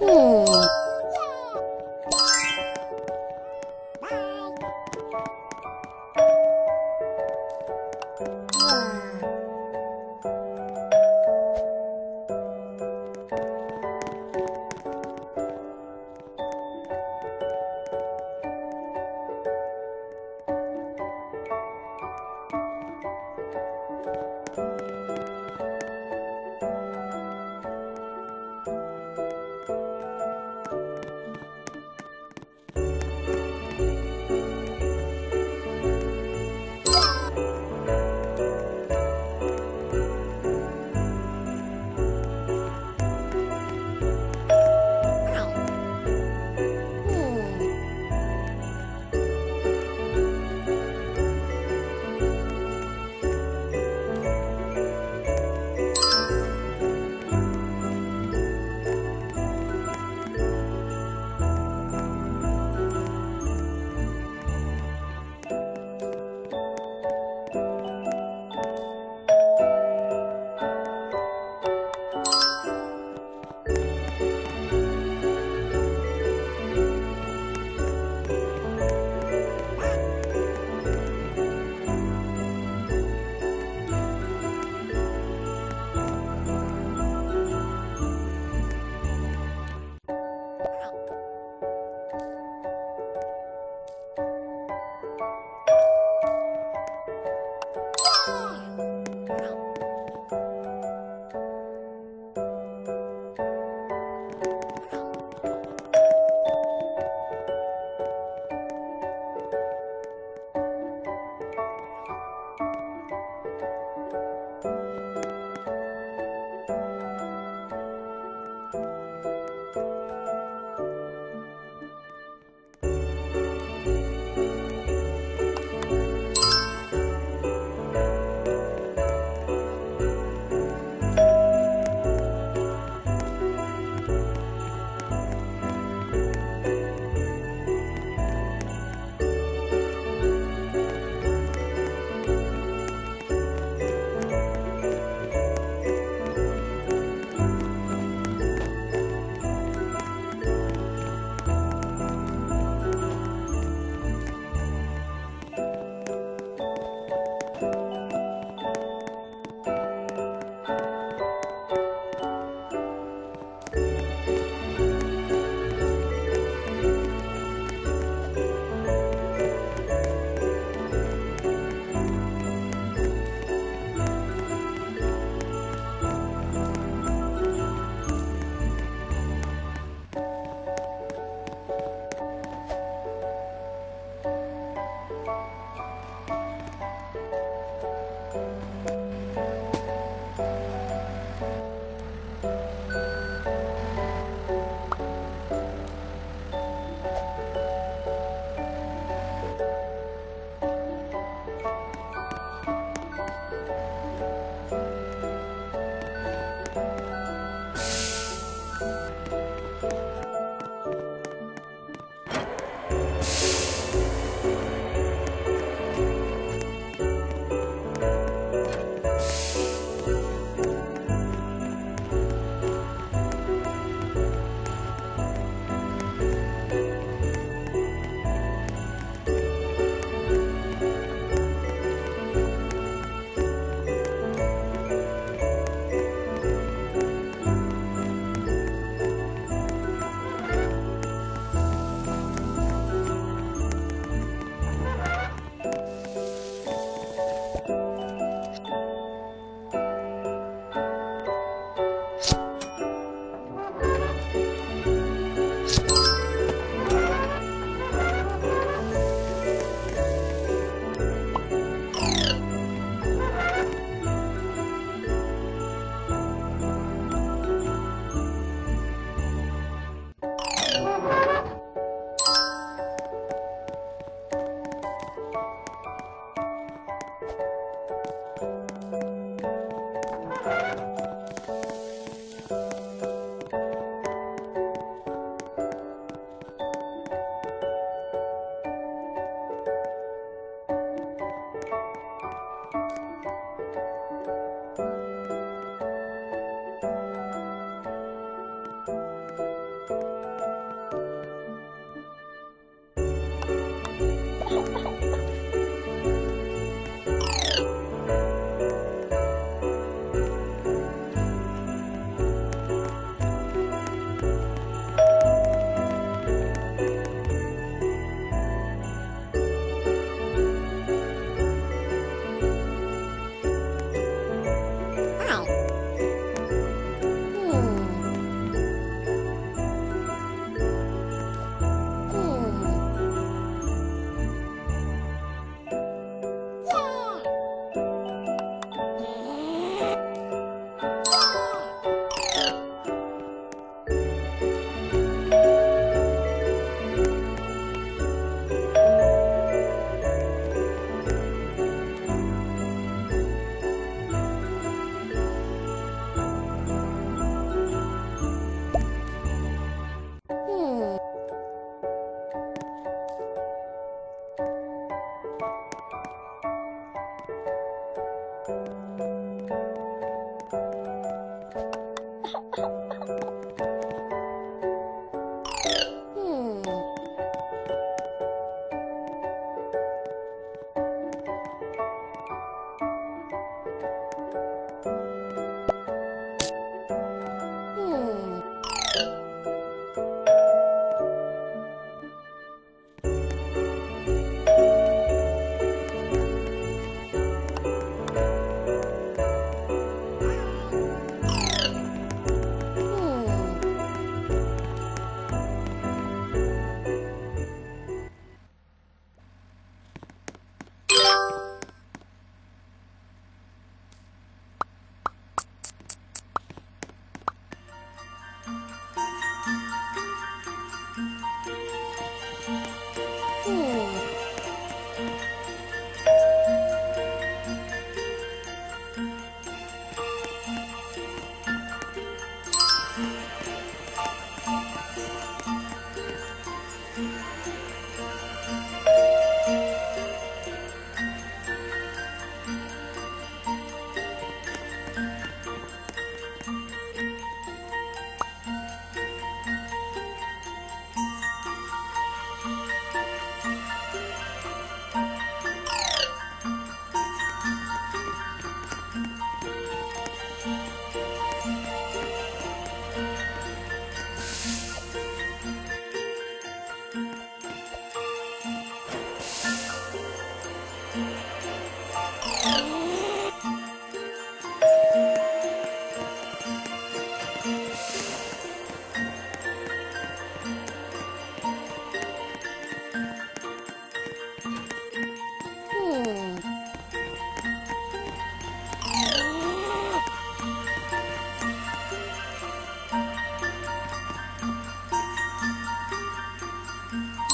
嗯。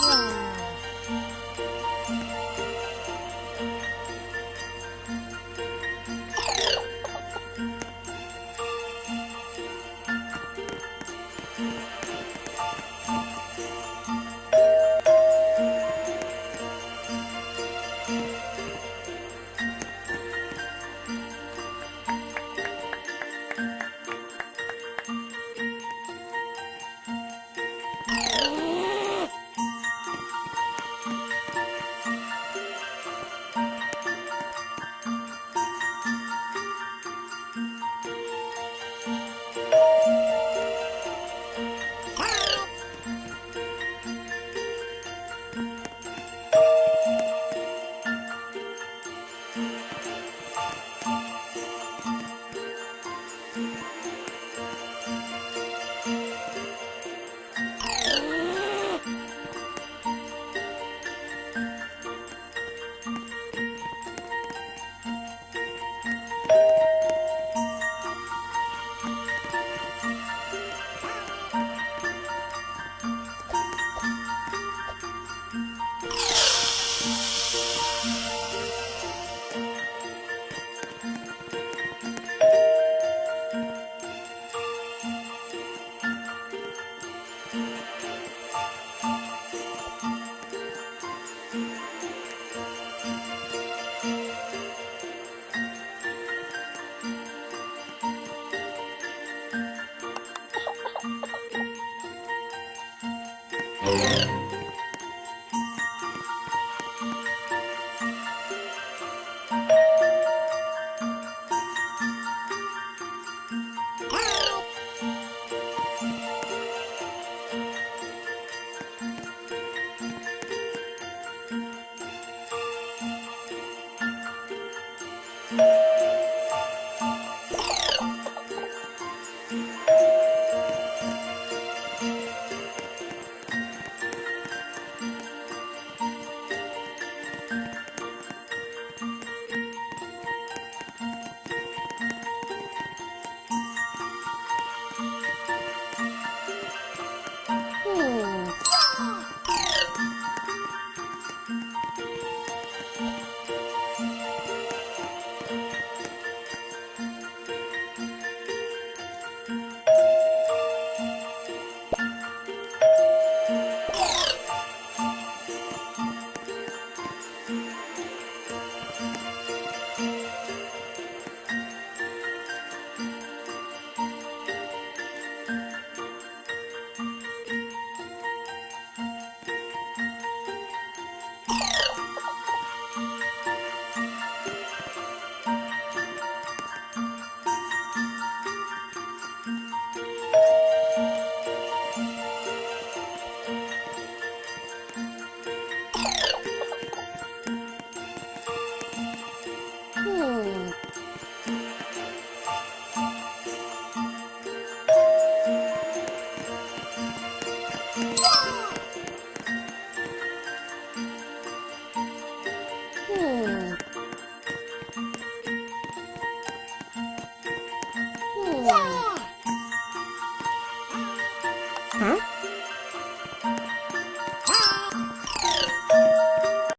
Hum.